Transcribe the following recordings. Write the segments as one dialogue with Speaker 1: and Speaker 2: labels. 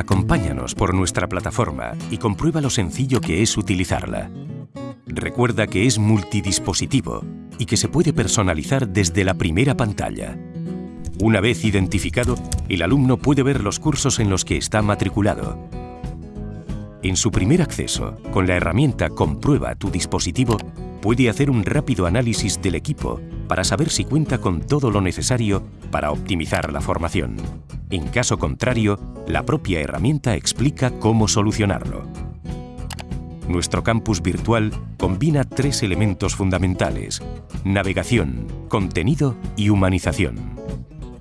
Speaker 1: Acompáñanos por nuestra plataforma y comprueba lo sencillo que es utilizarla. Recuerda que es multidispositivo y que se puede personalizar desde la primera pantalla. Una vez identificado, el alumno puede ver los cursos en los que está matriculado. En su primer acceso, con la herramienta Comprueba tu dispositivo, puede hacer un rápido análisis del equipo para saber si cuenta con todo lo necesario para optimizar la formación. En caso contrario, la propia herramienta explica cómo solucionarlo. Nuestro campus virtual combina tres elementos fundamentales, navegación, contenido y humanización.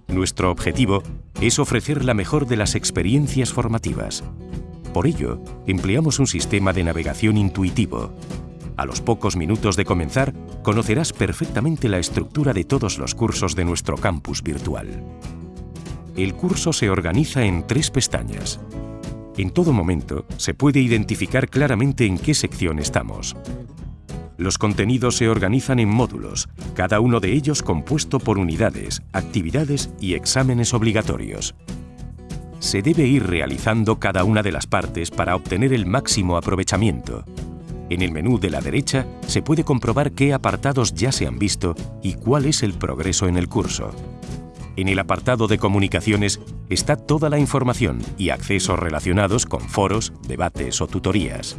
Speaker 1: Nuestro objetivo es ofrecer la mejor de las experiencias formativas. Por ello, empleamos un sistema de navegación intuitivo. A los pocos minutos de comenzar, conocerás perfectamente la estructura de todos los cursos de nuestro campus virtual. El curso se organiza en tres pestañas. En todo momento se puede identificar claramente en qué sección estamos. Los contenidos se organizan en módulos, cada uno de ellos compuesto por unidades, actividades y exámenes obligatorios. Se debe ir realizando cada una de las partes para obtener el máximo aprovechamiento. En el menú de la derecha se puede comprobar qué apartados ya se han visto y cuál es el progreso en el curso. En el apartado de comunicaciones está toda la información y accesos relacionados con foros, debates o tutorías.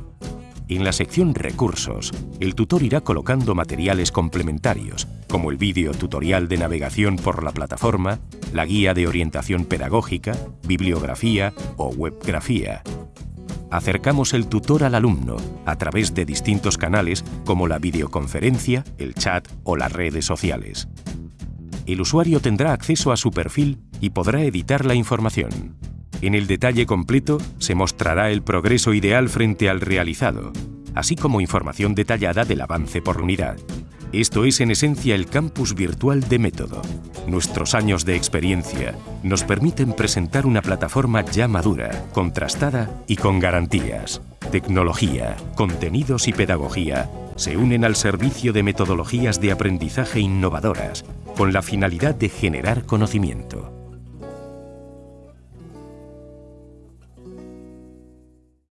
Speaker 1: En la sección Recursos, el tutor irá colocando materiales complementarios, como el vídeo tutorial de navegación por la plataforma, la guía de orientación pedagógica, bibliografía o webgrafía. Acercamos el tutor al alumno a través de distintos canales como la videoconferencia, el chat o las redes sociales el usuario tendrá acceso a su perfil y podrá editar la información. En el detalle completo se mostrará el progreso ideal frente al realizado, así como información detallada del avance por unidad. Esto es en esencia el campus virtual de Método. Nuestros años de experiencia nos permiten presentar una plataforma ya madura, contrastada y con garantías. Tecnología, contenidos y pedagogía se unen al servicio de metodologías de aprendizaje innovadoras con la finalidad de generar conocimiento.